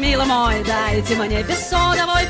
Мила милый мой, дайте мне бессоновой